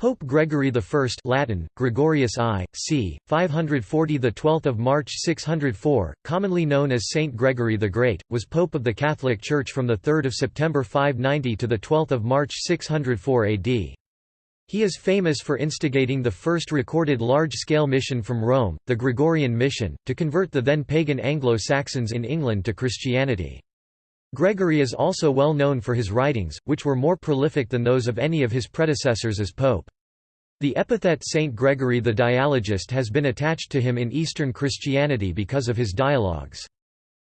Pope Gregory I Latin, Gregorius I, c. 540 12 March 604, commonly known as Saint Gregory the Great, was Pope of the Catholic Church from 3 September 590 to 12 March 604 AD. He is famous for instigating the first recorded large-scale mission from Rome, the Gregorian Mission, to convert the then pagan Anglo-Saxons in England to Christianity. Gregory is also well known for his writings, which were more prolific than those of any of his predecessors as pope. The epithet Saint Gregory the Dialogist has been attached to him in Eastern Christianity because of his dialogues.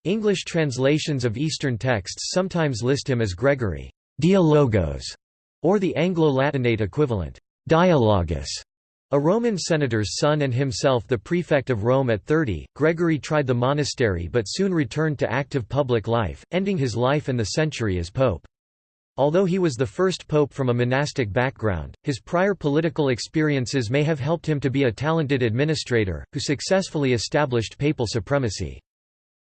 English translations of Eastern texts sometimes list him as Gregory Dialogos, or the Anglo-Latinate equivalent, Dialogus. A Roman senator's son and himself the prefect of Rome at 30, Gregory tried the monastery but soon returned to active public life, ending his life and the century as pope. Although he was the first pope from a monastic background, his prior political experiences may have helped him to be a talented administrator, who successfully established papal supremacy.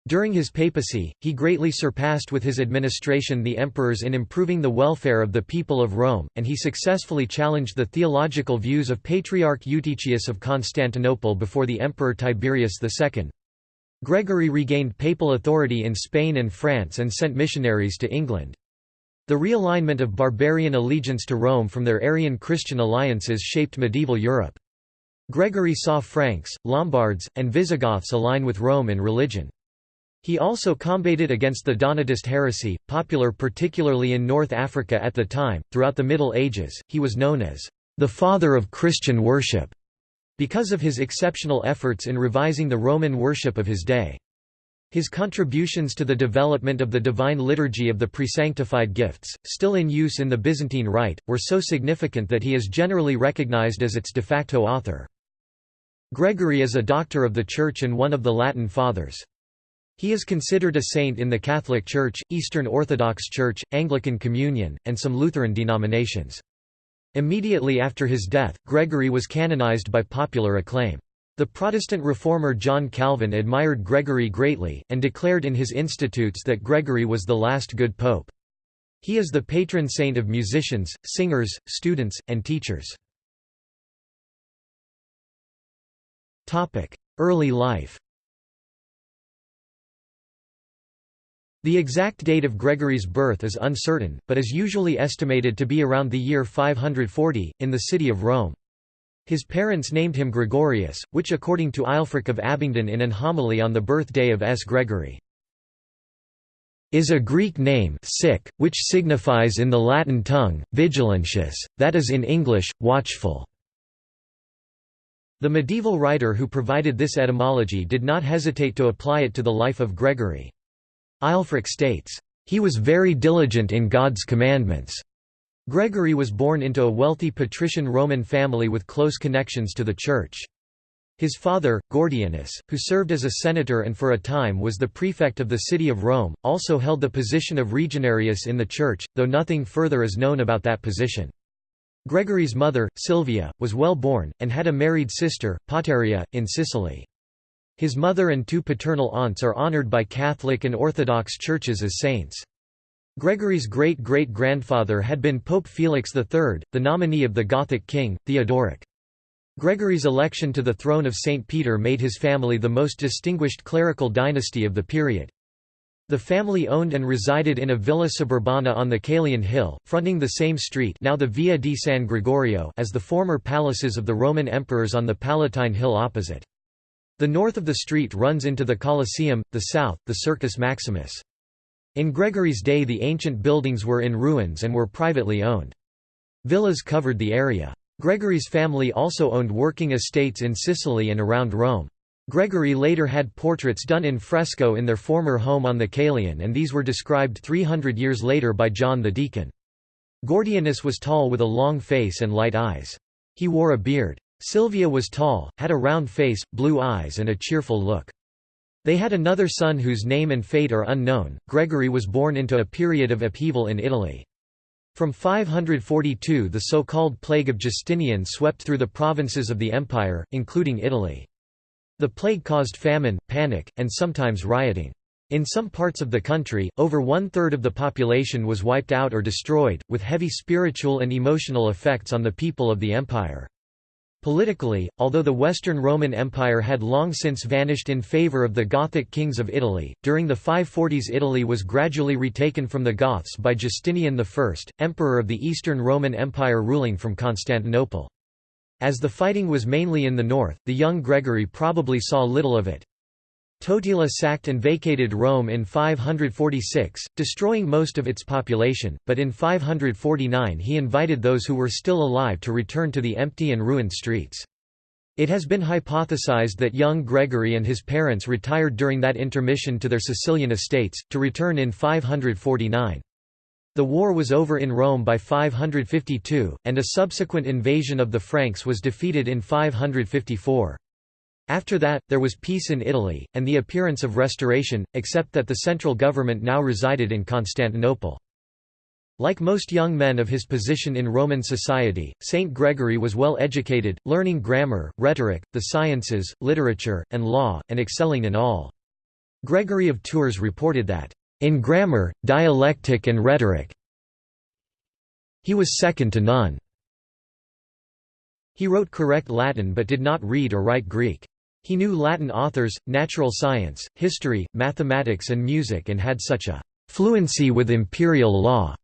During his papacy, he greatly surpassed with his administration the emperors in improving the welfare of the people of Rome, and he successfully challenged the theological views of Patriarch Eutychius of Constantinople before the Emperor Tiberius II. Gregory regained papal authority in Spain and France and sent missionaries to England. The realignment of barbarian allegiance to Rome from their Arian Christian alliances shaped medieval Europe. Gregory saw Franks, Lombards, and Visigoths align with Rome in religion. He also combated against the Donatist heresy, popular particularly in North Africa at the time. Throughout the Middle Ages, he was known as the father of Christian worship because of his exceptional efforts in revising the Roman worship of his day. His contributions to the development of the divine liturgy of the presanctified gifts, still in use in the Byzantine Rite, were so significant that he is generally recognized as its de facto author. Gregory is a doctor of the Church and one of the Latin Fathers. He is considered a saint in the Catholic Church, Eastern Orthodox Church, Anglican Communion, and some Lutheran denominations. Immediately after his death, Gregory was canonized by popular acclaim. The Protestant reformer John Calvin admired Gregory greatly, and declared in his Institutes that Gregory was the last good pope. He is the patron saint of musicians, singers, students, and teachers. Early life The exact date of Gregory's birth is uncertain, but is usually estimated to be around the year 540, in the city of Rome. His parents named him Gregorius, which according to Aelfric of Abingdon in an homily on the birthday of S. Gregory, is a Greek name sic, which signifies in the Latin tongue, vigilantius, that is in English, watchful. The medieval writer who provided this etymology did not hesitate to apply it to the life of Gregory. Aelfric states, "...he was very diligent in God's commandments." Gregory was born into a wealthy patrician Roman family with close connections to the Church. His father, Gordianus, who served as a senator and for a time was the prefect of the city of Rome, also held the position of regionarius in the Church, though nothing further is known about that position. Gregory's mother, Sylvia, was well born, and had a married sister, Pateria, in Sicily. His mother and two paternal aunts are honored by Catholic and Orthodox churches as saints. Gregory's great-great-grandfather had been Pope Felix III, the nominee of the Gothic king, Theodoric. Gregory's election to the throne of St. Peter made his family the most distinguished clerical dynasty of the period. The family owned and resided in a villa suburbana on the Caelian Hill, fronting the same street now the Via di San Gregorio as the former palaces of the Roman emperors on the Palatine Hill opposite. The north of the street runs into the Colosseum, the south, the Circus Maximus. In Gregory's day the ancient buildings were in ruins and were privately owned. Villas covered the area. Gregory's family also owned working estates in Sicily and around Rome. Gregory later had portraits done in fresco in their former home on the Caelian and these were described 300 years later by John the Deacon. Gordianus was tall with a long face and light eyes. He wore a beard. Sylvia was tall, had a round face, blue eyes and a cheerful look. They had another son whose name and fate are unknown. Gregory was born into a period of upheaval in Italy. From 542 the so-called Plague of Justinian swept through the provinces of the empire, including Italy. The plague caused famine, panic, and sometimes rioting. In some parts of the country, over one-third of the population was wiped out or destroyed, with heavy spiritual and emotional effects on the people of the empire. Politically, although the Western Roman Empire had long since vanished in favour of the Gothic kings of Italy, during the 540s Italy was gradually retaken from the Goths by Justinian I, emperor of the Eastern Roman Empire ruling from Constantinople. As the fighting was mainly in the north, the young Gregory probably saw little of it. Totila sacked and vacated Rome in 546, destroying most of its population, but in 549 he invited those who were still alive to return to the empty and ruined streets. It has been hypothesized that young Gregory and his parents retired during that intermission to their Sicilian estates, to return in 549. The war was over in Rome by 552, and a subsequent invasion of the Franks was defeated in 554. After that, there was peace in Italy, and the appearance of restoration, except that the central government now resided in Constantinople. Like most young men of his position in Roman society, Saint Gregory was well educated, learning grammar, rhetoric, the sciences, literature, and law, and excelling in all. Gregory of Tours reported that, "...in grammar, dialectic and rhetoric he was second to none." He wrote correct Latin but did not read or write Greek. He knew Latin authors, natural science, history, mathematics and music and had such a «fluency with imperial law»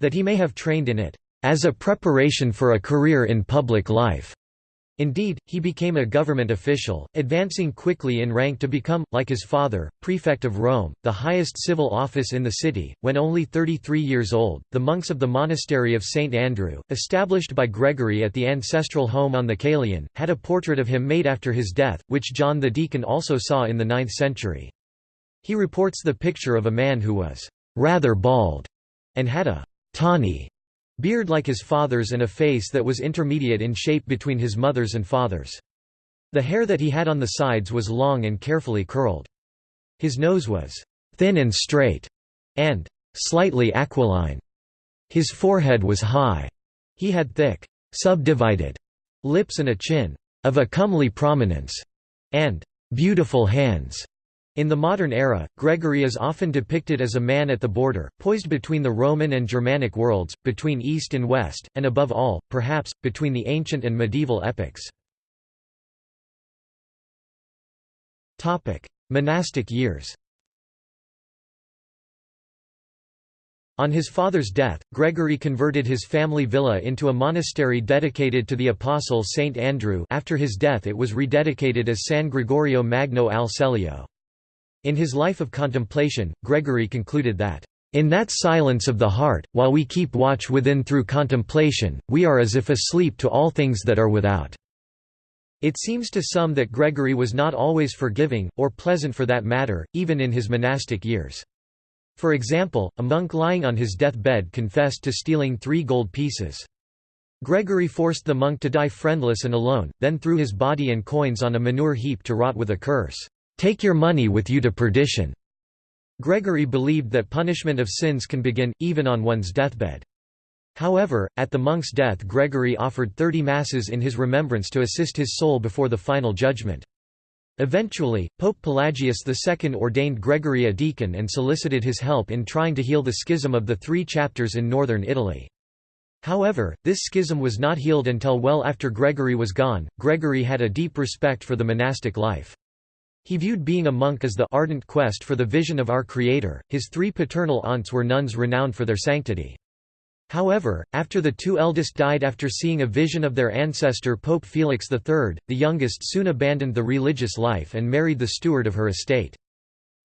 that he may have trained in it «as a preparation for a career in public life». Indeed, he became a government official, advancing quickly in rank to become, like his father, prefect of Rome, the highest civil office in the city. When only 33 years old, the monks of the monastery of St. Andrew, established by Gregory at the ancestral home on the Caelian, had a portrait of him made after his death, which John the Deacon also saw in the 9th century. He reports the picture of a man who was rather bald and had a tawny Beard like his father's and a face that was intermediate in shape between his mother's and father's. The hair that he had on the sides was long and carefully curled. His nose was thin and straight, and slightly aquiline. His forehead was high. He had thick, subdivided lips and a chin of a comely prominence, and beautiful hands. In the modern era, Gregory is often depicted as a man at the border, poised between the Roman and Germanic worlds, between East and West, and above all, perhaps, between the ancient and medieval epics. Monastic years On his father's death, Gregory converted his family villa into a monastery dedicated to the apostle Saint Andrew after his death it was rededicated as San Gregorio Magno al Celio. In his life of contemplation, Gregory concluded that, "...in that silence of the heart, while we keep watch within through contemplation, we are as if asleep to all things that are without." It seems to some that Gregory was not always forgiving, or pleasant for that matter, even in his monastic years. For example, a monk lying on his deathbed confessed to stealing three gold pieces. Gregory forced the monk to die friendless and alone, then threw his body and coins on a manure heap to rot with a curse. Take your money with you to perdition. Gregory believed that punishment of sins can begin, even on one's deathbed. However, at the monk's death Gregory offered thirty masses in his remembrance to assist his soul before the final judgment. Eventually, Pope Pelagius II ordained Gregory a deacon and solicited his help in trying to heal the schism of the three chapters in northern Italy. However, this schism was not healed until well after Gregory was gone. Gregory had a deep respect for the monastic life. He viewed being a monk as the ardent quest for the vision of our Creator. His three paternal aunts were nuns renowned for their sanctity. However, after the two eldest died after seeing a vision of their ancestor Pope Felix III, the youngest soon abandoned the religious life and married the steward of her estate.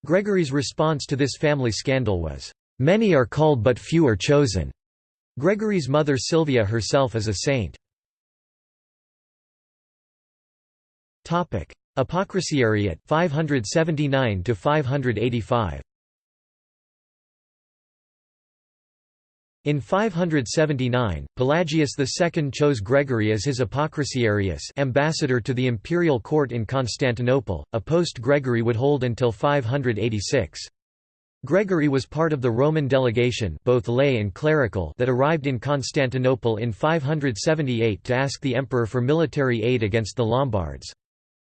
Gregory's response to this family scandal was, "'Many are called but few are chosen'". Gregory's mother Sylvia herself is a saint. Apocrisiariate 579 to 585 In 579, Pelagius II chose Gregory as his Apocrisiarius ambassador to the imperial court in Constantinople, a post Gregory would hold until 586. Gregory was part of the Roman delegation both lay and clerical that arrived in Constantinople in 578 to ask the emperor for military aid against the Lombards.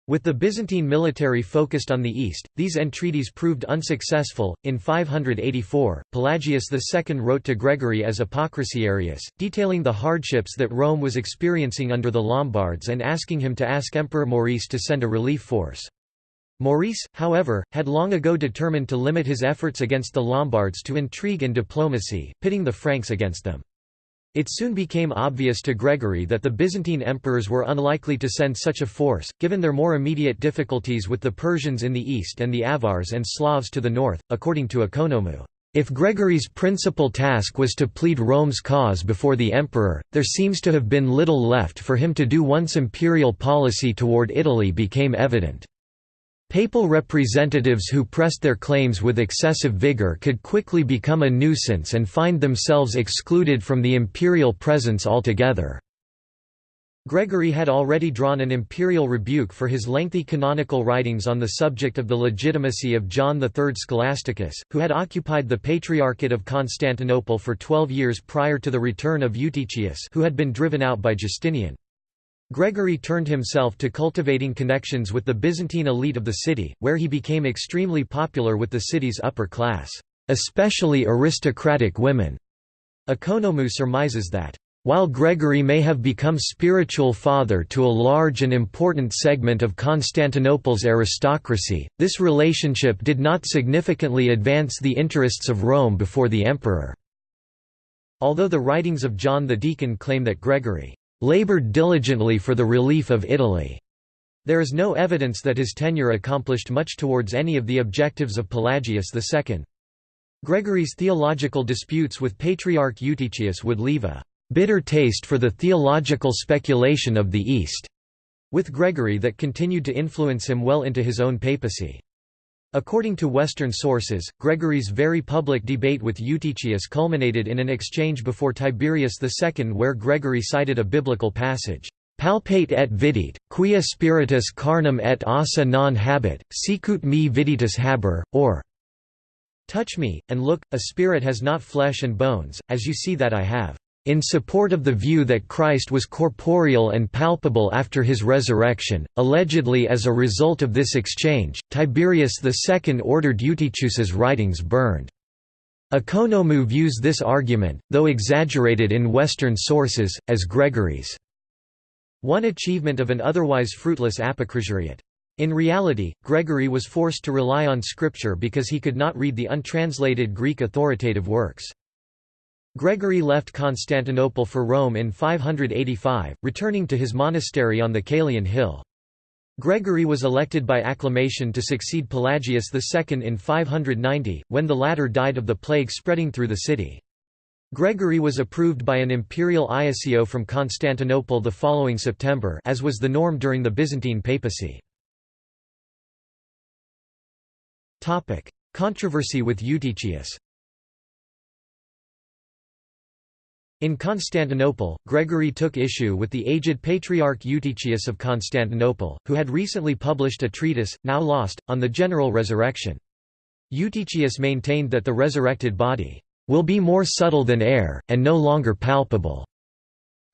With the Byzantine military focused on the east, these entreaties proved unsuccessful. In 584, Pelagius II wrote to Gregory as Apocrisiarius, detailing the hardships that Rome was experiencing under the Lombards and asking him to ask Emperor Maurice to send a relief force. Maurice, however, had long ago determined to limit his efforts against the Lombards to intrigue and diplomacy, pitting the Franks against them. It soon became obvious to Gregory that the Byzantine emperors were unlikely to send such a force, given their more immediate difficulties with the Persians in the east and the Avars and Slavs to the north, according to Economou. If Gregory's principal task was to plead Rome's cause before the emperor, there seems to have been little left for him to do once imperial policy toward Italy became evident. Papal representatives who pressed their claims with excessive vigor could quickly become a nuisance and find themselves excluded from the imperial presence altogether. Gregory had already drawn an imperial rebuke for his lengthy canonical writings on the subject of the legitimacy of John III Scholasticus, who had occupied the Patriarchate of Constantinople for twelve years prior to the return of Eutychius who had been driven out by Justinian. Gregory turned himself to cultivating connections with the Byzantine elite of the city, where he became extremely popular with the city's upper class, especially aristocratic women. Economou surmises that, while Gregory may have become spiritual father to a large and important segment of Constantinople's aristocracy, this relationship did not significantly advance the interests of Rome before the emperor. Although the writings of John the Deacon claim that Gregory labored diligently for the relief of Italy. There is no evidence that his tenure accomplished much towards any of the objectives of Pelagius II. Gregory's theological disputes with Patriarch Eutychius would leave a bitter taste for the theological speculation of the East, with Gregory that continued to influence him well into his own papacy. According to Western sources, Gregory's very public debate with Eutychius culminated in an exchange before Tiberius II where Gregory cited a biblical passage, "'Palpate et vidit, quia spiritus carnum et ossa non habet, sicut me viditus haber, or Touch me, and look, a spirit has not flesh and bones, as you see that I have. In support of the view that Christ was corporeal and palpable after his resurrection, allegedly as a result of this exchange, Tiberius II ordered Eutychius's writings burned. Economou views this argument, though exaggerated in Western sources, as Gregory's one achievement of an otherwise fruitless apocrisiariate. In reality, Gregory was forced to rely on scripture because he could not read the untranslated Greek authoritative works. Gregory left Constantinople for Rome in 585, returning to his monastery on the Caelian Hill. Gregory was elected by acclamation to succeed Pelagius II in 590, when the latter died of the plague spreading through the city. Gregory was approved by an imperial iussio from Constantinople the following September as was the norm during the Byzantine papacy. Controversy with Eutychius In Constantinople, Gregory took issue with the aged Patriarch Eutychius of Constantinople, who had recently published a treatise, now lost, on the general resurrection. Eutychius maintained that the resurrected body will be more subtle than air, and no longer palpable.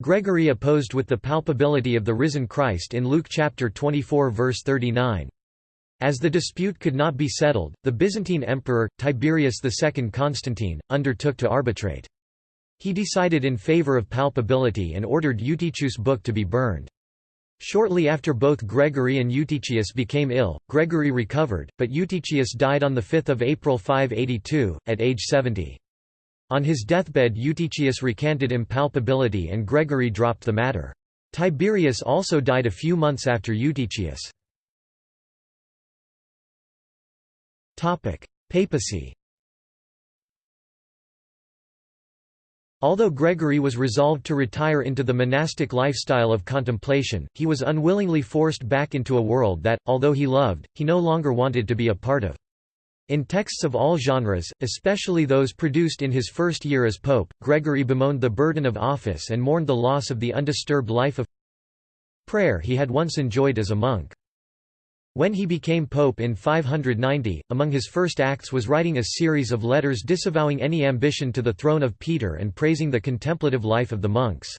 Gregory opposed with the palpability of the risen Christ in Luke chapter 24 verse 39. As the dispute could not be settled, the Byzantine emperor, Tiberius II Constantine, undertook to arbitrate. He decided in favor of palpability and ordered Eutychius' book to be burned. Shortly after both Gregory and Eutychius became ill, Gregory recovered, but Eutychius died on 5 April 582, at age 70. On his deathbed Eutychius recanted impalpability and Gregory dropped the matter. Tiberius also died a few months after Eutychius. Papacy Although Gregory was resolved to retire into the monastic lifestyle of contemplation, he was unwillingly forced back into a world that, although he loved, he no longer wanted to be a part of. In texts of all genres, especially those produced in his first year as pope, Gregory bemoaned the burden of office and mourned the loss of the undisturbed life of prayer he had once enjoyed as a monk. When he became pope in 590, among his first acts was writing a series of letters disavowing any ambition to the throne of Peter and praising the contemplative life of the monks.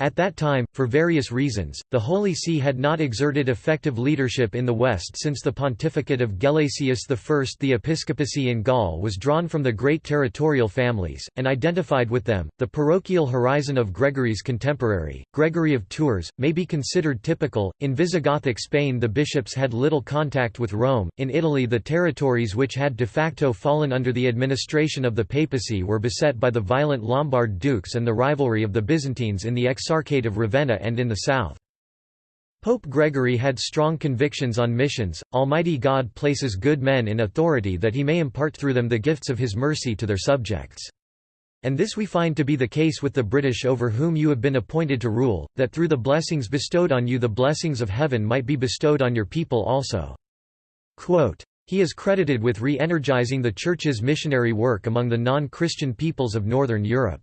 At that time, for various reasons, the Holy See had not exerted effective leadership in the West since the pontificate of Gelasius I. The episcopacy in Gaul was drawn from the great territorial families, and identified with them. The parochial horizon of Gregory's contemporary, Gregory of Tours, may be considered typical. In Visigothic Spain, the bishops had little contact with Rome. In Italy, the territories which had de facto fallen under the administration of the papacy were beset by the violent Lombard dukes and the rivalry of the Byzantines in the Exarchate of Ravenna and in the south. Pope Gregory had strong convictions on missions, Almighty God places good men in authority that he may impart through them the gifts of his mercy to their subjects. And this we find to be the case with the British over whom you have been appointed to rule, that through the blessings bestowed on you the blessings of heaven might be bestowed on your people also." Quote, he is credited with re-energizing the Church's missionary work among the non-Christian peoples of Northern Europe.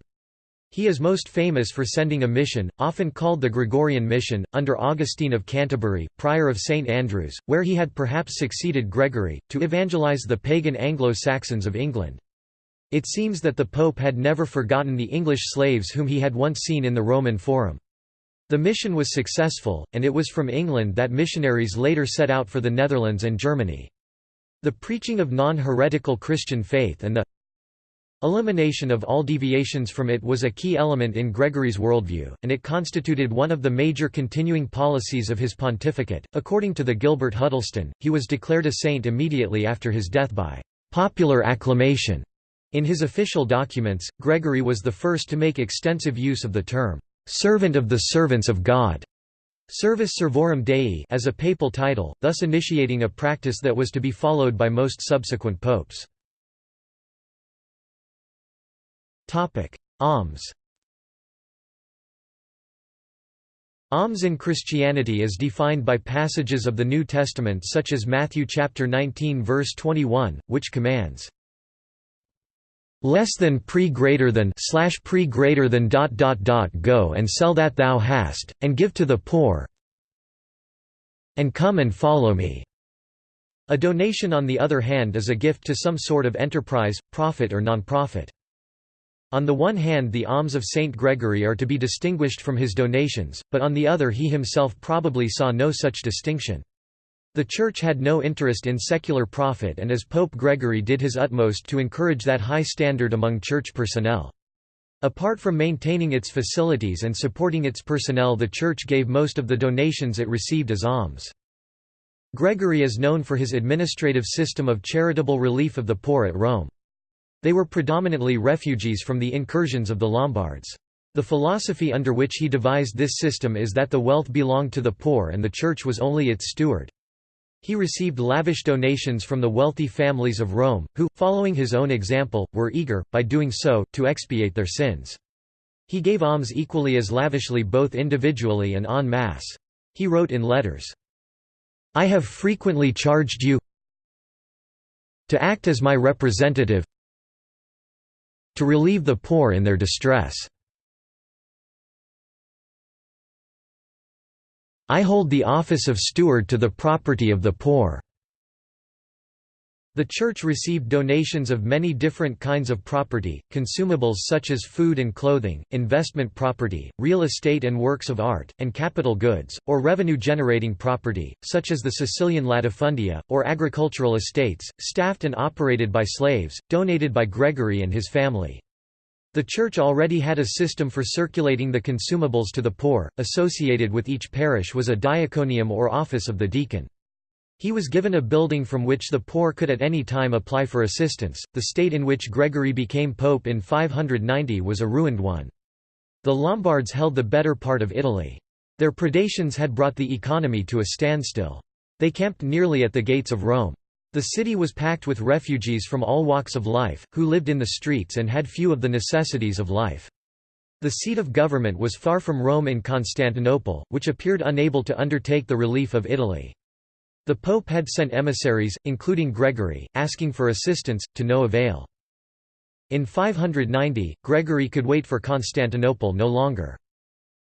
He is most famous for sending a mission, often called the Gregorian Mission, under Augustine of Canterbury, prior of St Andrews, where he had perhaps succeeded Gregory, to evangelize the pagan Anglo-Saxons of England. It seems that the Pope had never forgotten the English slaves whom he had once seen in the Roman Forum. The mission was successful, and it was from England that missionaries later set out for the Netherlands and Germany. The preaching of non-heretical Christian faith and the Elimination of all deviations from it was a key element in Gregory's worldview, and it constituted one of the major continuing policies of his pontificate. According to the Gilbert Huddleston, he was declared a saint immediately after his death by popular acclamation. In his official documents, Gregory was the first to make extensive use of the term, servant of the servants of God, servus servorum Dei as a papal title, thus initiating a practice that was to be followed by most subsequent popes. Alms Alms in Christianity is defined by passages of the New Testament such as Matthew chapter 19 verse 21, which commands less than pre greater than slash pre greater than dot dot dot go and sell that thou hast, and give to the poor and come and follow me. A donation on the other hand is a gift to some sort of enterprise, profit or non-profit. On the one hand the alms of Saint Gregory are to be distinguished from his donations, but on the other he himself probably saw no such distinction. The Church had no interest in secular profit and as Pope Gregory did his utmost to encourage that high standard among Church personnel. Apart from maintaining its facilities and supporting its personnel the Church gave most of the donations it received as alms. Gregory is known for his administrative system of charitable relief of the poor at Rome. They were predominantly refugees from the incursions of the Lombards. The philosophy under which he devised this system is that the wealth belonged to the poor and the Church was only its steward. He received lavish donations from the wealthy families of Rome, who, following his own example, were eager, by doing so, to expiate their sins. He gave alms equally as lavishly both individually and en masse. He wrote in letters, I have frequently charged you to act as my representative to relieve the poor in their distress. I hold the office of steward to the property of the poor. The church received donations of many different kinds of property, consumables such as food and clothing, investment property, real estate and works of art, and capital goods, or revenue-generating property, such as the Sicilian latifundia, or agricultural estates, staffed and operated by slaves, donated by Gregory and his family. The Church already had a system for circulating the consumables to the poor, associated with each parish was a diaconium or office of the deacon. He was given a building from which the poor could at any time apply for assistance. The state in which Gregory became pope in 590 was a ruined one. The Lombards held the better part of Italy. Their predations had brought the economy to a standstill. They camped nearly at the gates of Rome. The city was packed with refugees from all walks of life, who lived in the streets and had few of the necessities of life. The seat of government was far from Rome in Constantinople, which appeared unable to undertake the relief of Italy. The Pope had sent emissaries, including Gregory, asking for assistance, to no avail. In 590, Gregory could wait for Constantinople no longer.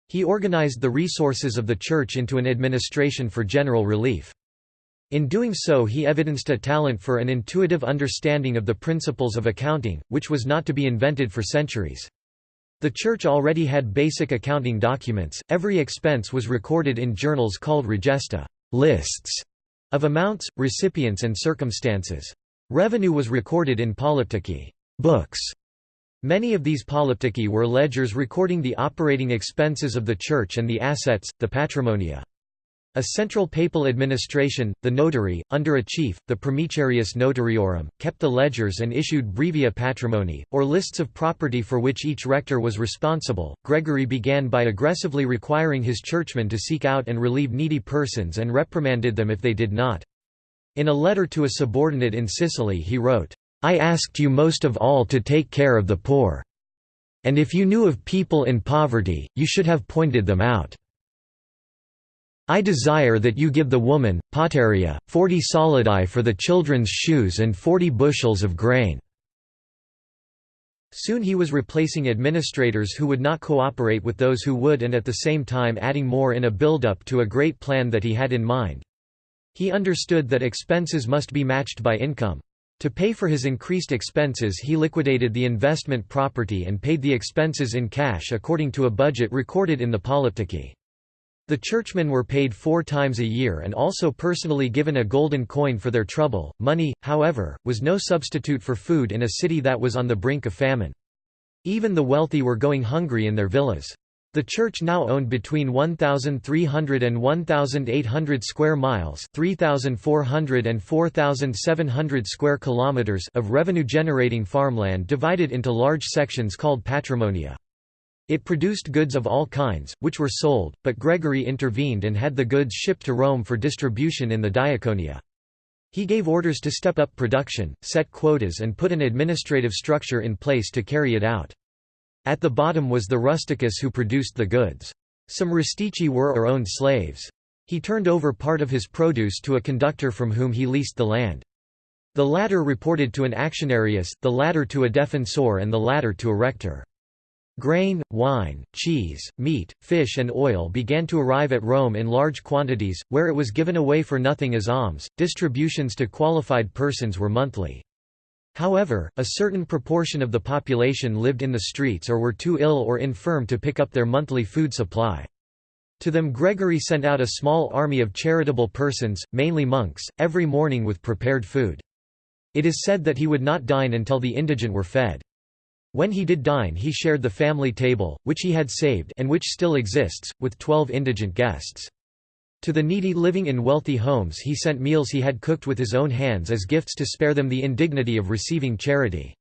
He organized the resources of the Church into an administration for general relief. In doing so he evidenced a talent for an intuitive understanding of the principles of accounting, which was not to be invented for centuries. The church already had basic accounting documents, every expense was recorded in journals called regesta lists of amounts, recipients and circumstances. Revenue was recorded in polyptychi books. Many of these polyptychi were ledgers recording the operating expenses of the church and the assets, the patrimonia. A central papal administration, the notary, under a chief, the primicerius notariorum, kept the ledgers and issued brevia patrimony, or lists of property for which each rector was responsible. Gregory began by aggressively requiring his churchmen to seek out and relieve needy persons and reprimanded them if they did not. In a letter to a subordinate in Sicily he wrote, I asked you most of all to take care of the poor. And if you knew of people in poverty, you should have pointed them out. I desire that you give the woman, Pateria, forty solidi for the children's shoes and forty bushels of grain." Soon he was replacing administrators who would not cooperate with those who would and at the same time adding more in a build-up to a great plan that he had in mind. He understood that expenses must be matched by income. To pay for his increased expenses he liquidated the investment property and paid the expenses in cash according to a budget recorded in the Polyptychi. The churchmen were paid four times a year and also personally given a golden coin for their trouble. Money, however, was no substitute for food in a city that was on the brink of famine. Even the wealthy were going hungry in their villas. The church now owned between 1,300 and 1,800 square miles 3,400 and 4,700 square kilometers of revenue-generating farmland divided into large sections called patrimonia. It produced goods of all kinds, which were sold, but Gregory intervened and had the goods shipped to Rome for distribution in the Diaconia. He gave orders to step up production, set quotas and put an administrative structure in place to carry it out. At the bottom was the rusticus who produced the goods. Some rustici were or owned slaves. He turned over part of his produce to a conductor from whom he leased the land. The latter reported to an actionarius, the latter to a defensor and the latter to a rector. Grain, wine, cheese, meat, fish and oil began to arrive at Rome in large quantities, where it was given away for nothing as alms. Distributions to qualified persons were monthly. However, a certain proportion of the population lived in the streets or were too ill or infirm to pick up their monthly food supply. To them Gregory sent out a small army of charitable persons, mainly monks, every morning with prepared food. It is said that he would not dine until the indigent were fed. When he did dine he shared the family table, which he had saved and which still exists, with twelve indigent guests. To the needy living in wealthy homes he sent meals he had cooked with his own hands as gifts to spare them the indignity of receiving charity.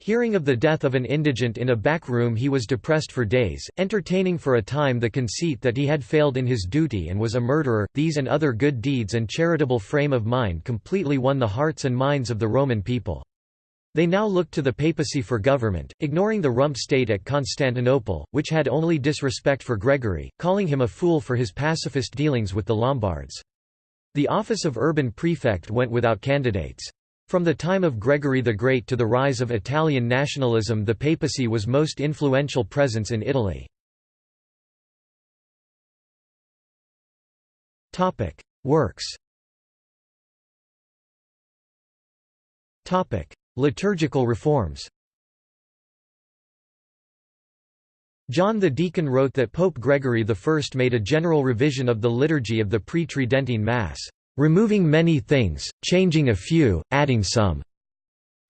Hearing of the death of an indigent in a back room he was depressed for days, entertaining for a time the conceit that he had failed in his duty and was a murderer. These and other good deeds and charitable frame of mind completely won the hearts and minds of the Roman people. They now looked to the papacy for government, ignoring the rump state at Constantinople, which had only disrespect for Gregory, calling him a fool for his pacifist dealings with the Lombards. The office of urban prefect went without candidates. From the time of Gregory the Great to the rise of Italian nationalism the papacy was most influential presence in Italy. Works Liturgical reforms John the Deacon wrote that Pope Gregory I made a general revision of the liturgy of the pre-Tridentine Mass, "...removing many things, changing a few, adding some."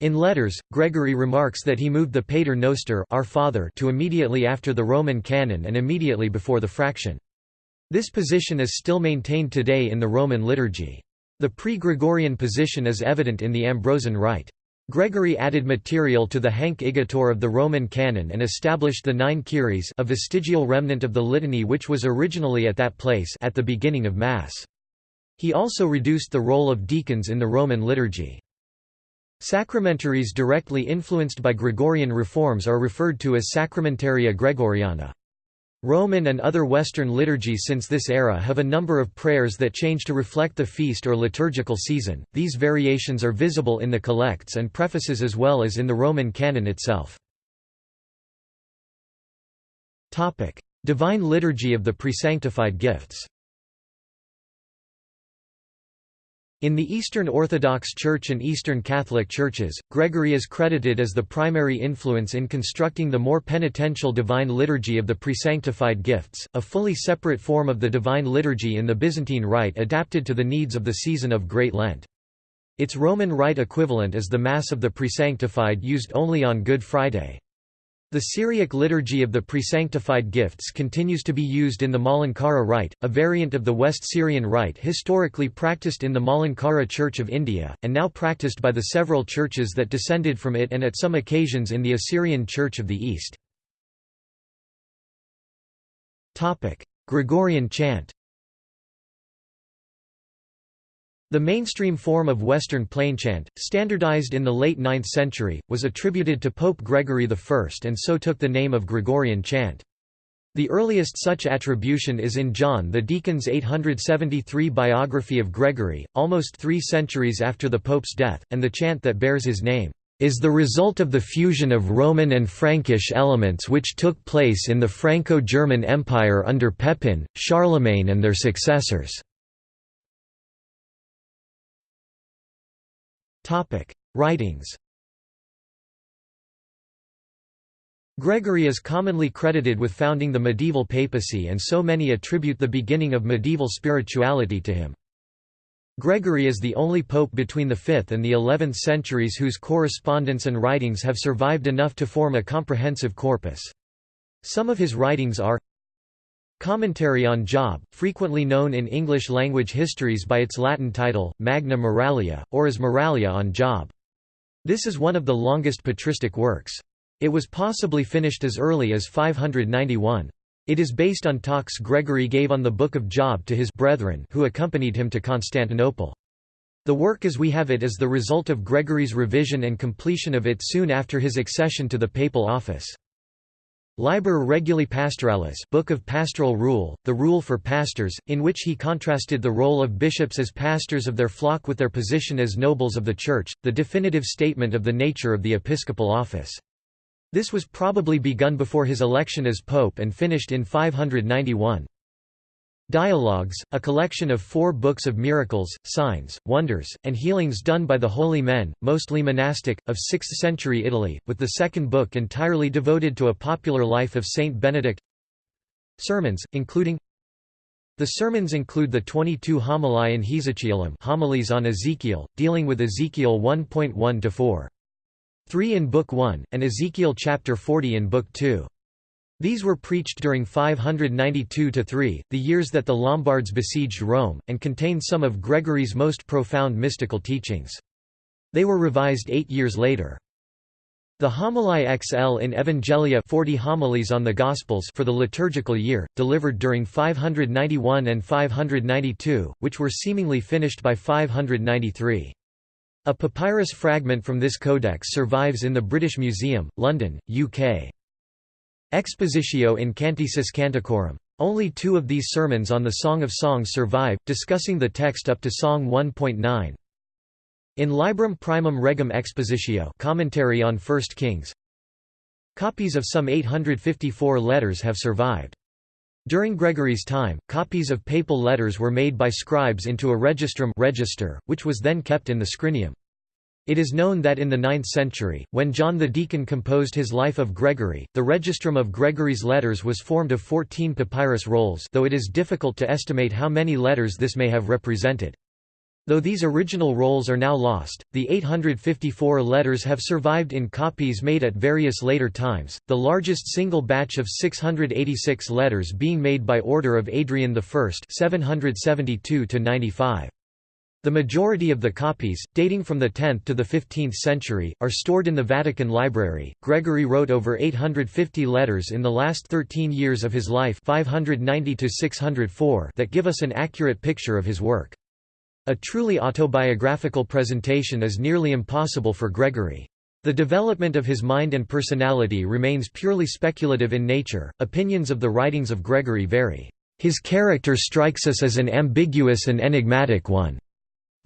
In letters, Gregory remarks that he moved the Pater Noster Our Father to immediately after the Roman canon and immediately before the fraction. This position is still maintained today in the Roman liturgy. The pre-Gregorian position is evident in the Ambrosian Rite. Gregory added material to the Hanc Igitur of the Roman canon and established the nine Kyries a vestigial remnant of the litany which was originally at that place at the beginning of Mass. He also reduced the role of deacons in the Roman liturgy. Sacramentaries directly influenced by Gregorian reforms are referred to as Sacramentaria Gregoriana. Roman and other Western liturgies since this era have a number of prayers that change to reflect the feast or liturgical season. These variations are visible in the collects and prefaces as well as in the Roman canon itself. Divine Liturgy of the Presanctified Gifts. In the Eastern Orthodox Church and Eastern Catholic Churches, Gregory is credited as the primary influence in constructing the more penitential Divine Liturgy of the Presanctified Gifts, a fully separate form of the Divine Liturgy in the Byzantine Rite adapted to the needs of the season of Great Lent. Its Roman Rite equivalent is the Mass of the Presanctified used only on Good Friday. The Syriac liturgy of the presanctified gifts continues to be used in the Malankara rite, a variant of the West Syrian rite historically practiced in the Malankara Church of India, and now practiced by the several churches that descended from it and at some occasions in the Assyrian Church of the East. Gregorian chant The mainstream form of Western plainchant, standardized in the late 9th century, was attributed to Pope Gregory I and so took the name of Gregorian chant. The earliest such attribution is in John the Deacon's 873 biography of Gregory, almost three centuries after the Pope's death, and the chant that bears his name, "...is the result of the fusion of Roman and Frankish elements which took place in the Franco-German Empire under Pepin, Charlemagne and their successors." Writings Gregory is commonly credited with founding the medieval papacy and so many attribute the beginning of medieval spirituality to him. Gregory is the only pope between the 5th and the 11th centuries whose correspondence and writings have survived enough to form a comprehensive corpus. Some of his writings are Commentary on Job, frequently known in English-language histories by its Latin title, Magna Moralia, or as Moralia on Job. This is one of the longest patristic works. It was possibly finished as early as 591. It is based on talks Gregory gave on the Book of Job to his brethren who accompanied him to Constantinople. The work as we have it is the result of Gregory's revision and completion of it soon after his accession to the papal office. Liber Reguli Pastoralis Book of Pastoral Rule, the Rule for Pastors, in which he contrasted the role of bishops as pastors of their flock with their position as nobles of the Church, the definitive statement of the nature of the episcopal office. This was probably begun before his election as pope and finished in 591. Dialogues, a collection of four books of miracles, signs, wonders, and healings done by the holy men, mostly monastic, of 6th-century Italy, with the second book entirely devoted to a popular life of Saint Benedict Sermons, including The sermons include the 22 homiliae in Hiezechihelem homilies on Ezekiel, dealing with Ezekiel 1.1–4. 3 in Book 1, and Ezekiel chapter 40 in Book 2. These were preached during 592–3, the years that the Lombards besieged Rome, and contained some of Gregory's most profound mystical teachings. They were revised eight years later. The Homiliae XL in Evangelia 40 homilies on the Gospels for the liturgical year, delivered during 591 and 592, which were seemingly finished by 593. A papyrus fragment from this codex survives in the British Museum, London, UK. Expositio in Canticis Canticorum. Only two of these sermons on the Song of Songs survive, discussing the text up to Song 1.9. In Librum Primum Regum Expositio commentary on 1 Kings, copies of some 854 letters have survived. During Gregory's time, copies of papal letters were made by scribes into a registrum register, which was then kept in the scrinium. It is known that in the 9th century, when John the Deacon composed his Life of Gregory, the registrum of Gregory's letters was formed of 14 papyrus rolls though it is difficult to estimate how many letters this may have represented. Though these original rolls are now lost, the 854 letters have survived in copies made at various later times, the largest single batch of 686 letters being made by order of Adrian I 772 -95. The majority of the copies, dating from the 10th to the 15th century, are stored in the Vatican Library. Gregory wrote over 850 letters in the last 13 years of his life 590 to 604, that give us an accurate picture of his work. A truly autobiographical presentation is nearly impossible for Gregory. The development of his mind and personality remains purely speculative in nature. Opinions of the writings of Gregory vary. His character strikes us as an ambiguous and enigmatic one.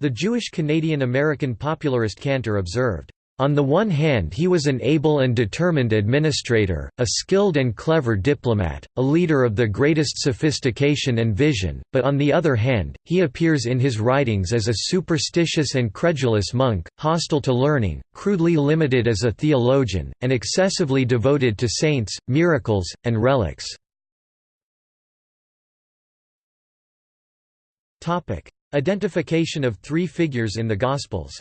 The Jewish Canadian-American popularist Cantor observed, On the one hand he was an able and determined administrator, a skilled and clever diplomat, a leader of the greatest sophistication and vision, but on the other hand, he appears in his writings as a superstitious and credulous monk, hostile to learning, crudely limited as a theologian, and excessively devoted to saints, miracles, and relics. Identification of three figures in the Gospels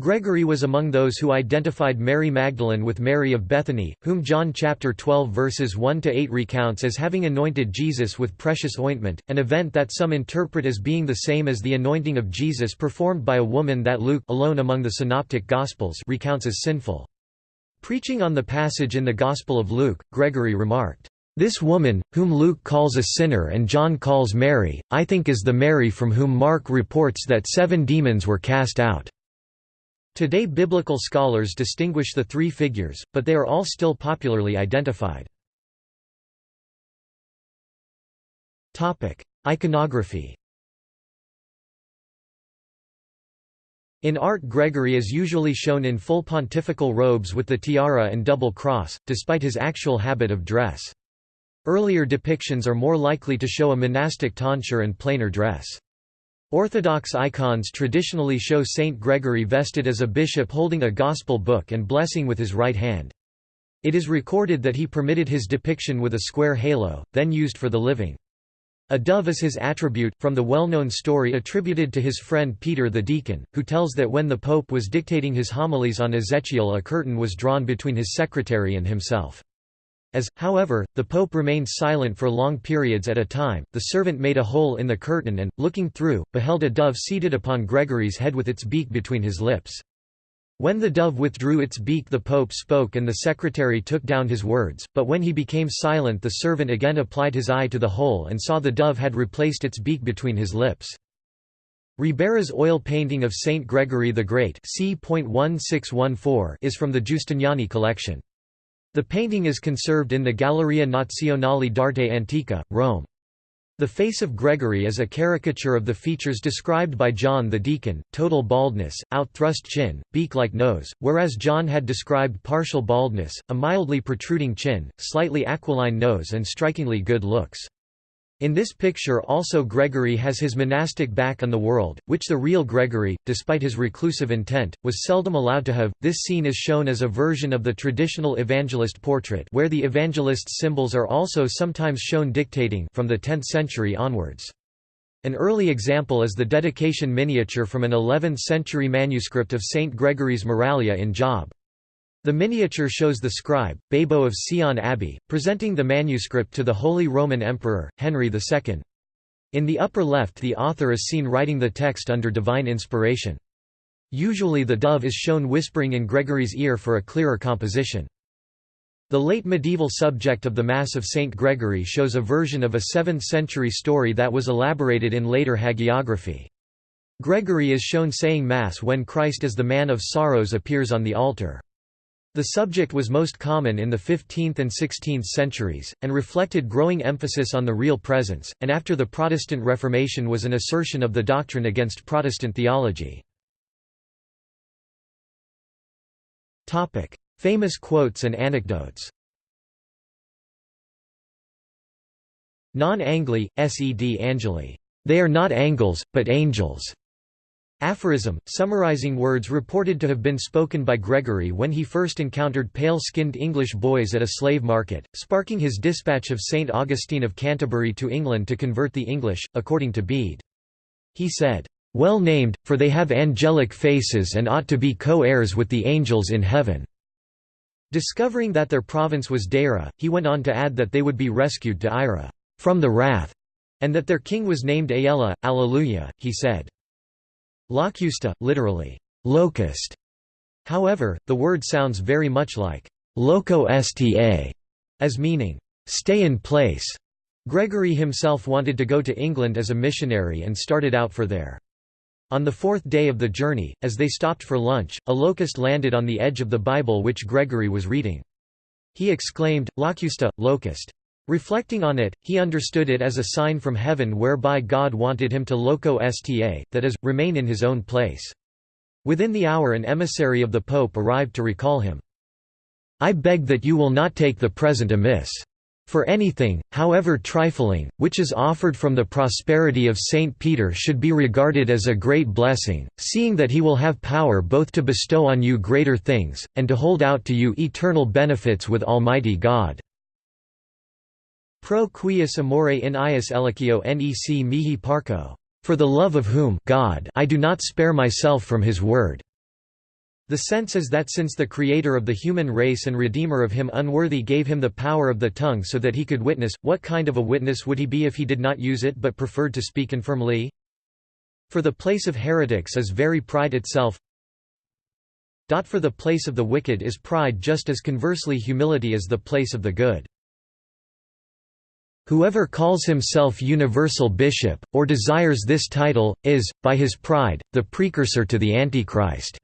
Gregory was among those who identified Mary Magdalene with Mary of Bethany, whom John chapter 12 verses 1 to 8 recounts as having anointed Jesus with precious ointment, an event that some interpret as being the same as the anointing of Jesus performed by a woman that Luke alone among the synoptic gospels recounts as sinful. Preaching on the passage in the Gospel of Luke, Gregory remarked, "This woman, whom Luke calls a sinner and John calls Mary, I think is the Mary from whom Mark reports that seven demons were cast out." Today biblical scholars distinguish the three figures, but they are all still popularly identified. Iconography In art Gregory is usually shown in full pontifical robes with the tiara and double cross, despite his actual habit of dress. Earlier depictions are more likely to show a monastic tonsure and plainer dress. Orthodox icons traditionally show Saint Gregory vested as a bishop holding a gospel book and blessing with his right hand. It is recorded that he permitted his depiction with a square halo, then used for the living. A dove is his attribute, from the well-known story attributed to his friend Peter the deacon, who tells that when the pope was dictating his homilies on Ezekiel a curtain was drawn between his secretary and himself. As, however, the pope remained silent for long periods at a time, the servant made a hole in the curtain and, looking through, beheld a dove seated upon Gregory's head with its beak between his lips. When the dove withdrew its beak the pope spoke and the secretary took down his words, but when he became silent the servant again applied his eye to the hole and saw the dove had replaced its beak between his lips. Ribera's oil painting of Saint Gregory the Great is from the Giustiniani collection. The painting is conserved in the Galleria Nazionale d'Arte Antica, Rome. The face of Gregory is a caricature of the features described by John the Deacon, total baldness, out-thrust chin, beak-like nose, whereas John had described partial baldness, a mildly protruding chin, slightly aquiline nose and strikingly good looks. In this picture also Gregory has his monastic back on the world, which the real Gregory, despite his reclusive intent, was seldom allowed to have. This scene is shown as a version of the traditional evangelist portrait where the evangelist's symbols are also sometimes shown dictating from the 10th century onwards. An early example is the dedication miniature from an 11th-century manuscript of St. Gregory's Moralia in Job. The miniature shows the scribe, Babo of Seeon Abbey, presenting the manuscript to the Holy Roman Emperor, Henry II. In the upper left the author is seen writing the text under divine inspiration. Usually the dove is shown whispering in Gregory's ear for a clearer composition. The late medieval subject of the Mass of St. Gregory shows a version of a 7th-century story that was elaborated in later hagiography. Gregory is shown saying Mass when Christ as the Man of Sorrows appears on the altar. The subject was most common in the 15th and 16th centuries, and reflected growing emphasis on the real presence, and after the Protestant Reformation was an assertion of the doctrine against Protestant theology. Famous quotes and anecdotes Non-Angli, sed Angeli. They are not angles, but angels. Aphorism, summarizing words reported to have been spoken by Gregory when he first encountered pale-skinned English boys at a slave market, sparking his dispatch of St. Augustine of Canterbury to England to convert the English, according to Bede. He said, "'Well named, for they have angelic faces and ought to be co-heirs with the angels in heaven.'" Discovering that their province was Deira, he went on to add that they would be rescued to Ira, "'from the wrath'", and that their king was named Aella, Alleluia, he said. Locusta, literally, locust. However, the word sounds very much like loco sta, as meaning, stay in place. Gregory himself wanted to go to England as a missionary and started out for there. On the fourth day of the journey, as they stopped for lunch, a locust landed on the edge of the Bible which Gregory was reading. He exclaimed, Locusta, locust. Reflecting on it, he understood it as a sign from heaven whereby God wanted him to loco sta, that is, remain in his own place. Within the hour an emissary of the Pope arrived to recall him. I beg that you will not take the present amiss. For anything, however trifling, which is offered from the prosperity of Saint Peter should be regarded as a great blessing, seeing that he will have power both to bestow on you greater things, and to hold out to you eternal benefits with Almighty God. Pro quius amore in ius elicio nec mihi parco. For the love of whom God I do not spare myself from his word. The sense is that since the Creator of the human race and Redeemer of him unworthy gave him the power of the tongue so that he could witness, what kind of a witness would he be if he did not use it but preferred to speak infirmly? For the place of heretics is very pride itself. For the place of the wicked is pride just as conversely humility is the place of the good. Whoever calls himself universal bishop, or desires this title, is, by his pride, the precursor to the Antichrist.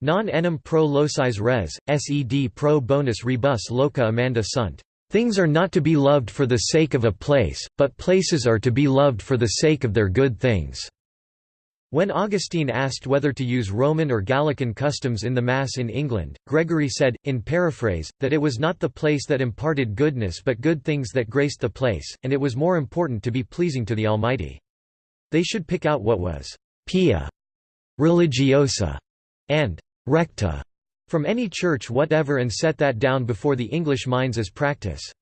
Non enim pro locis res, sed pro bonus rebus loca amanda sunt. Things are not to be loved for the sake of a place, but places are to be loved for the sake of their good things." When Augustine asked whether to use Roman or Gallican customs in the Mass in England, Gregory said, in paraphrase, that it was not the place that imparted goodness but good things that graced the place, and it was more important to be pleasing to the Almighty. They should pick out what was «pia» religiosa and recta from any church whatever and set that down before the English minds as practice.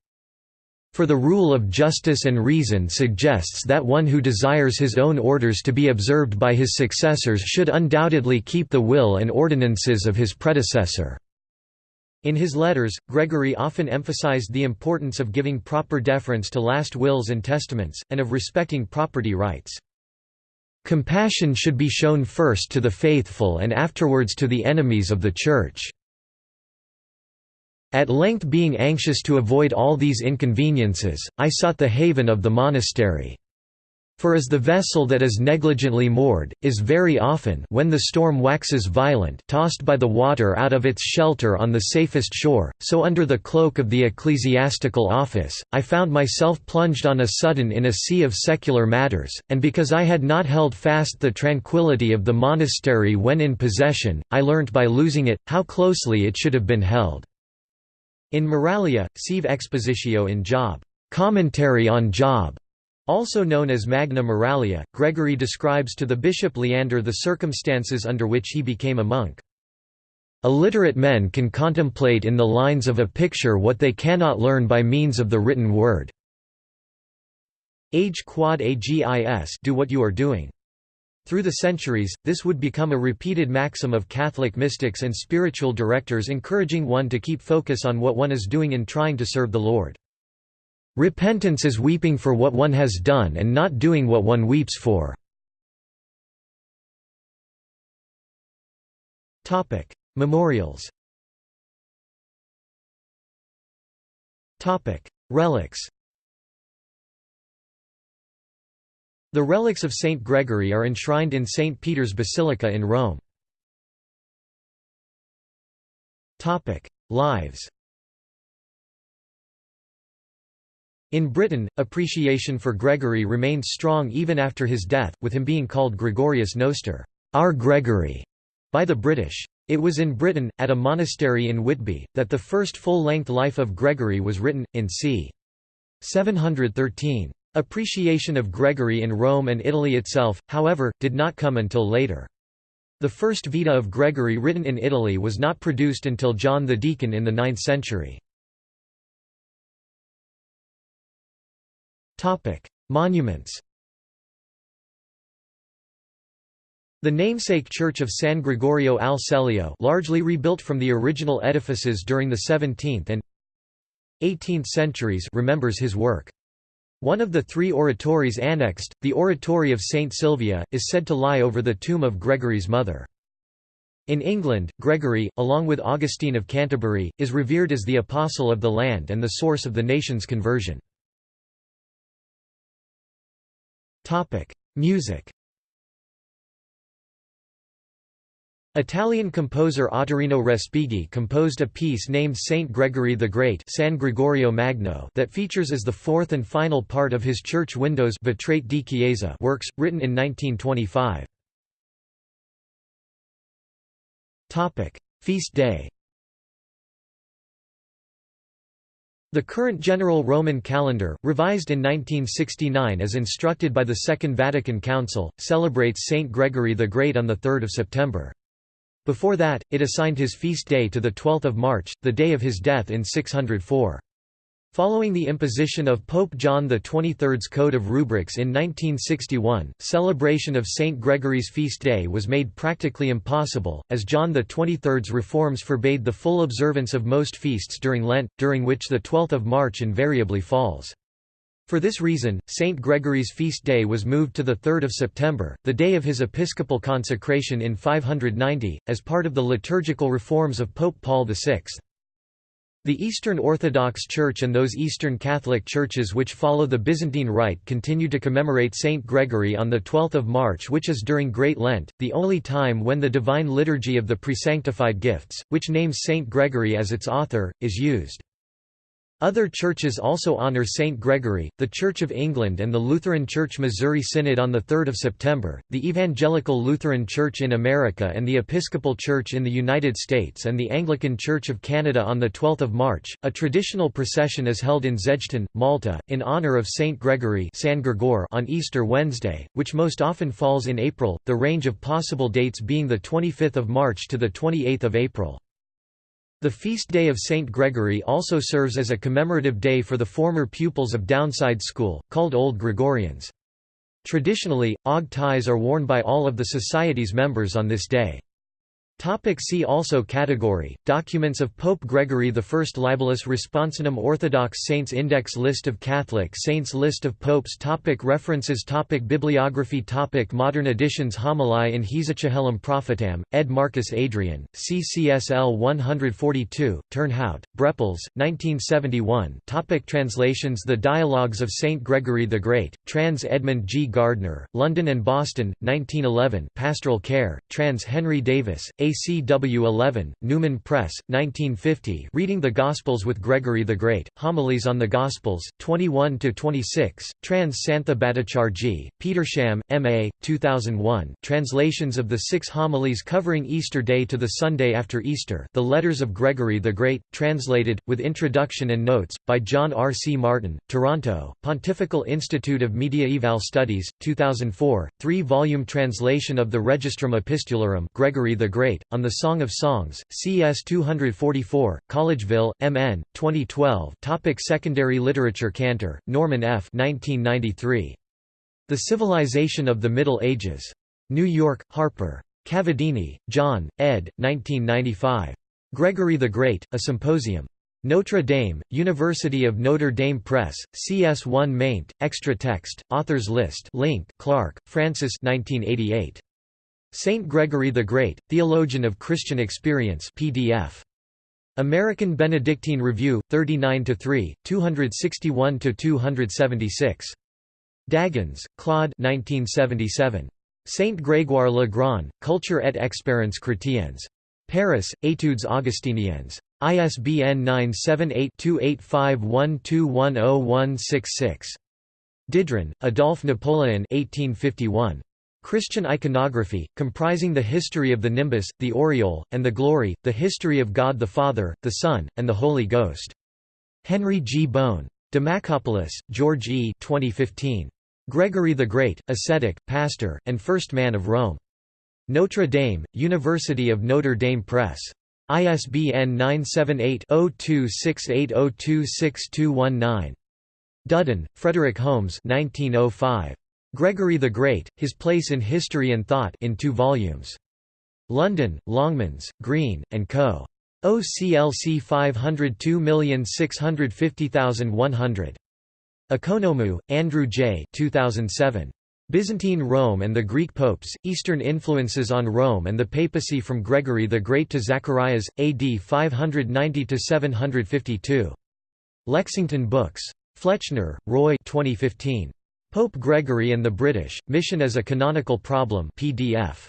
For the rule of justice and reason suggests that one who desires his own orders to be observed by his successors should undoubtedly keep the will and ordinances of his predecessor. In his letters, Gregory often emphasized the importance of giving proper deference to last wills and testaments, and of respecting property rights. Compassion should be shown first to the faithful and afterwards to the enemies of the Church. At length being anxious to avoid all these inconveniences, I sought the haven of the monastery. For as the vessel that is negligently moored, is very often when the storm waxes violent tossed by the water out of its shelter on the safest shore, so under the cloak of the ecclesiastical office, I found myself plunged on a sudden in a sea of secular matters, and because I had not held fast the tranquillity of the monastery when in possession, I learnt by losing it, how closely it should have been held. In Moralia, sive expositio in Job, commentary on Job, also known as Magna Moralia, Gregory describes to the bishop Leander the circumstances under which he became a monk. Illiterate men can contemplate in the lines of a picture what they cannot learn by means of the written word. Age quad agis do what you are doing. Through the centuries, this would become a repeated maxim of Catholic mystics and spiritual directors encouraging one to keep focus on what one is doing in trying to serve the Lord. Repentance is weeping for what one has done and not doing what one weeps for. Topic: Memorials Topic: Relics The relics of Saint Gregory are enshrined in St. Peter's Basilica in Rome. Lives In Britain, appreciation for Gregory remained strong even after his death, with him being called Gregorius Noster our Gregory", by the British. It was in Britain, at a monastery in Whitby, that the first full-length life of Gregory was written, in c. 713. Appreciation of Gregory in Rome and Italy itself, however, did not come until later. The first Vita of Gregory written in Italy was not produced until John the Deacon in the 9th century. Monuments The namesake church of San Gregorio al Celio largely rebuilt from the original edifices during the 17th and 18th centuries remembers his work. One of the three oratories annexed, the Oratory of St. Sylvia, is said to lie over the tomb of Gregory's mother. In England, Gregory, along with Augustine of Canterbury, is revered as the apostle of the land and the source of the nation's conversion. Music. Italian composer Ottorino Respighi composed a piece named Saint Gregory the Great San Gregorio Magno that features as the fourth and final part of his church windows di Chiesa works, written in 1925. Feast day The current general Roman calendar, revised in 1969 as instructed by the Second Vatican Council, celebrates Saint Gregory the Great on 3 September. Before that, it assigned his feast day to 12 March, the day of his death in 604. Following the imposition of Pope John XXIII's Code of Rubrics in 1961, celebration of St. Gregory's feast day was made practically impossible, as John XXIII's reforms forbade the full observance of most feasts during Lent, during which the 12th of March invariably falls. For this reason, St. Gregory's feast day was moved to 3 September, the day of his episcopal consecration in 590, as part of the liturgical reforms of Pope Paul VI. The Eastern Orthodox Church and those Eastern Catholic churches which follow the Byzantine Rite continue to commemorate St. Gregory on 12 March which is during Great Lent, the only time when the Divine Liturgy of the Presanctified Gifts, which names St. Gregory as its author, is used. Other churches also honor Saint Gregory, the Church of England and the Lutheran Church Missouri Synod on 3 September, the Evangelical Lutheran Church in America and the Episcopal Church in the United States and the Anglican Church of Canada on 12 March. A traditional procession is held in Szeged, Malta, in honor of Saint Gregory San Gregor on Easter Wednesday, which most often falls in April, the range of possible dates being 25 March to 28 April. The feast day of Saint Gregory also serves as a commemorative day for the former pupils of Downside School, called Old Gregorians. Traditionally, og ties are worn by all of the society's members on this day. Topic see also Category, Documents of Pope Gregory I Libellus Responsionum Orthodox Saints Index List of Catholic Saints List of Popes topic References topic Bibliography topic Modern editions Homiliae in Hiezechihelem Prophetam, ed. Marcus Adriaen, CCSL 142, Turnhout, Brepols, 1971 topic Translations The Dialogues of Saint Gregory the Great, trans Edmund G. Gardner, London and Boston, 1911 Pastoral Care, trans Henry Davis, ACW 11, Newman Press, 1950 Reading the Gospels with Gregory the Great, Homilies on the Gospels, 21–26, trans Santha Bhattacharji, Petersham, M.A., 2001 Translations of the six homilies covering Easter Day to the Sunday after Easter The Letters of Gregory the Great, translated, with introduction and notes, by John R. C. Martyn, Toronto, Pontifical Institute of Mediaeval Studies, 2004, three-volume translation of the Registrum Epistularum Gregory the Great on the Song of Songs, CS 244, Collegeville, MN, 2012 Topic Secondary literature Cantor, Norman F. 1993. The Civilization of the Middle Ages. New York, Harper. Cavadini, John, ed. 1995. Gregory the Great, A Symposium. Notre Dame, University of Notre Dame Press, CS1 maint, extra text, authors list link, Clark, Francis 1988. Saint Gregory the Great, Theologian of Christian Experience PDF. American Benedictine Review, 39–3, 261–276. Dagens, Claude 1977. Saint Grégoire le Grand, Culture et expérience chrétiennes. Paris, Études Augustiniennes. ISBN 978-2851210166. Didron, Adolphe Napoleon 1851. Christian iconography, comprising the history of the nimbus, the aureole, and the glory, the history of God the Father, the Son, and the Holy Ghost. Henry G. Bone. Demacopoulos, George E. 2015. Gregory the Great, ascetic, pastor, and first man of Rome. Notre Dame, University of Notre Dame Press. ISBN 978-0268026219. Dudden, Frederick Holmes 1905. Gregory the Great, His Place in History and Thought in two volumes. London, Longmans, Green, and Co. OCLC 502650100. Ekonomou, Andrew J. 2007. Byzantine Rome and the Greek Popes, Eastern Influences on Rome and the Papacy from Gregory the Great to Zacharias, AD 590–752. Lexington Books. Flechner, Roy 2015. Pope Gregory and the British, Mission as a Canonical Problem PDF.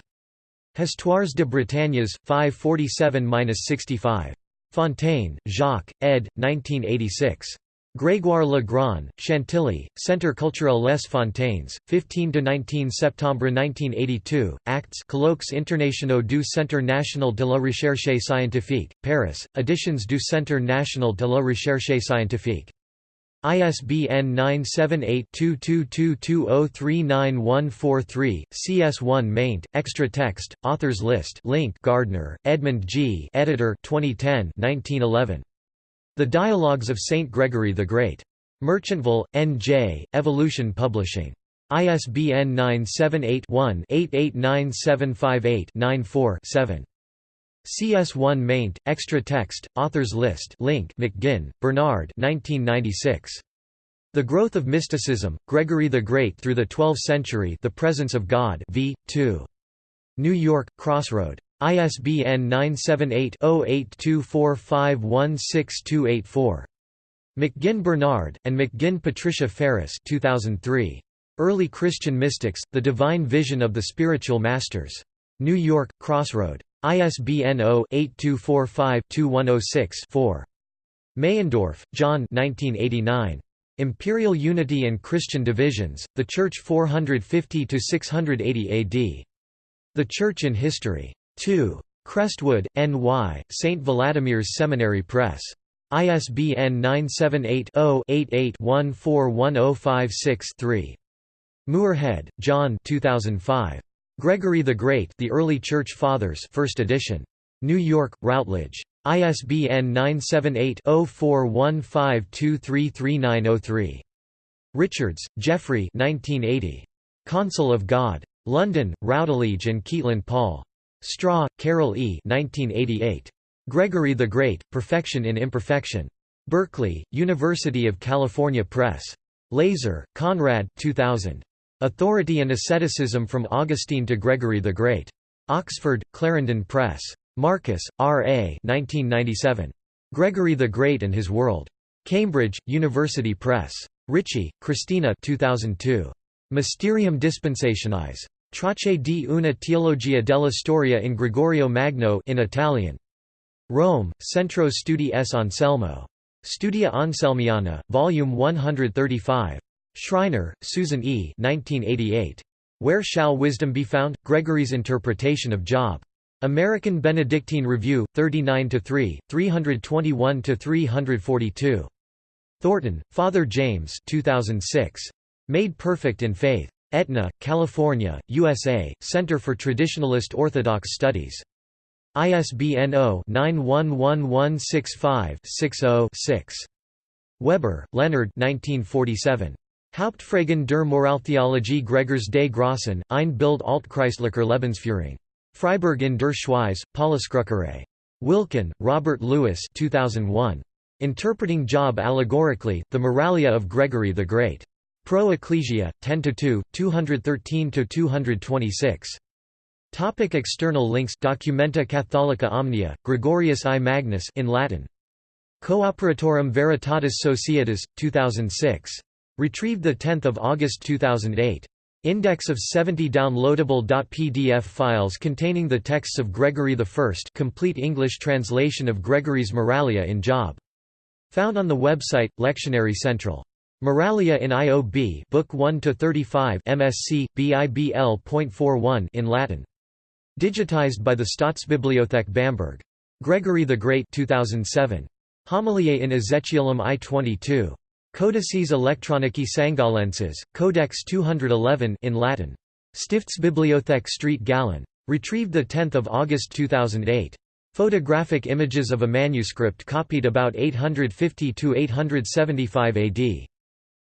Histoires de Bretagnes, 547–65. Fontaine, Jacques, ed. 1986. Grégoire le Grand, Chantilly, Centre culturel Les Fontaines, 15–19 septembre 1982, Acts Colloques internationaux du Centre national de la recherche scientifique, Paris, Editions du Centre national de la recherche scientifique. ISBN 978-2222039143, CS1 maint, extra text, authors list link Gardner, Edmund G. Editor 2010 1911. The Dialogues of Saint Gregory the Great. Merchantville, N.J., Evolution Publishing. ISBN 978-1-889758-94-7. CS1 maint, extra text, authors list link McGinn, Bernard 1996. The Growth of Mysticism, Gregory the Great through the Twelfth Century The Presence of God v. 2. New York, Crossroad. ISBN 978-0824516284. McGinn Bernard, and McGinn Patricia Ferris 2003. Early Christian Mystics, The Divine Vision of the Spiritual Masters. New York, Crossroad. ISBN 0-8245-2106-4. Meyendorff, John 1989. Imperial Unity and Christian Divisions, The Church 450–680 AD. The Church in History. 2. Crestwood, N.Y., St. Vladimir's Seminary Press. ISBN 978-0-88-141056-3. Muirhead, John 2005. Gregory the Great The Early Church Fathers 1st edition. New York, Routledge. ISBN 978-0415233903. Richards, Jeffrey 1980. Consul of God. London, Routledge and Kegan Paul. Straw, Carol E. 1988. Gregory the Great, Perfection in Imperfection. Berkeley, University of California Press. Leyser, Conrad 2000. Authority and Asceticism from Augustine to Gregory the Great. Oxford, Clarendon Press. Markus, R. A. 1997. Gregory the Great and His World. Cambridge, University Press. Ricci, Christina 2002. Mysterium Dispensationis. Tracce di una teologia della storia in Gregorio Magno in Italian. Rome, Centro Studi S. Anselmo. Studia Anselmiana, Volume 135. Schreiner, Susan E. 1988. Where Shall Wisdom Be Found? Gregory's Interpretation of Job. American Benedictine Review, 39–3, 321–342. Thornton, Father James 2006. Made Perfect in Faith. Etna, California, USA, Center for Traditionalist Orthodox Studies. ISBN 0-911165-60-6. Weber, Leonard 1947. Hauptfragen der Moraltheologie Gregors des Grossen, ein Bild Altchristlicher Lebensführung. Freiburg in der Schweiz, Paulusdruckerei. Wilken, Robert Lewis 2001. Interpreting Job Allegorically, The Moralia of Gregory the Great. Pro Ecclesia, 10–2, 213–226. Topic external links Documenta Catholica Omnia, Gregorius I Magnus in Latin. Cooperatorum Veritatis Societas, 2006. Retrieved 10 August 2008. Index of 70 downloadable .pdf files containing the texts of Gregory I complete English translation of Gregory's Moralia in Job. Found on the website, Lectionary Central. Moralia in IOB Book 1 to 35 MSc BIBL.41 in Latin. Digitized by the Staatsbibliothek Bamberg. Gregory the Great 2007. Homiliae in Ezechielum I-22. Codices electronici sangalenses, Codex 211 in Latin. Stiftsbibliothek St. Gallen. Retrieved 10 August 2008. Photographic images of a manuscript copied about 850–875 AD.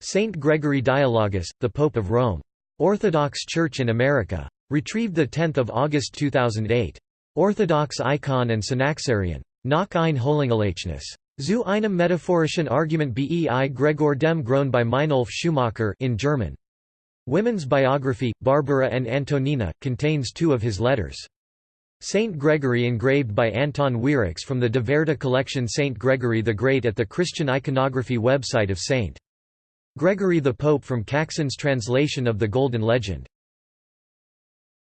Saint Gregory Dialogus, the Pope of Rome. Orthodox Church in America. Retrieved 10 August 2008. Orthodox Icon and Synaxarion. Nach ein Holingelechnis. Zu einem metaphorischen Argument bei Gregor dem Grown by Meinolf Schumacher in German. Women's biography, Barbara and Antonina, contains two of his letters. Saint Gregory engraved by Anton Wierix from the De Verda collection Saint Gregory the Great at the Christian iconography website of St. Gregory the Pope from Caxton's translation of the Golden Legend.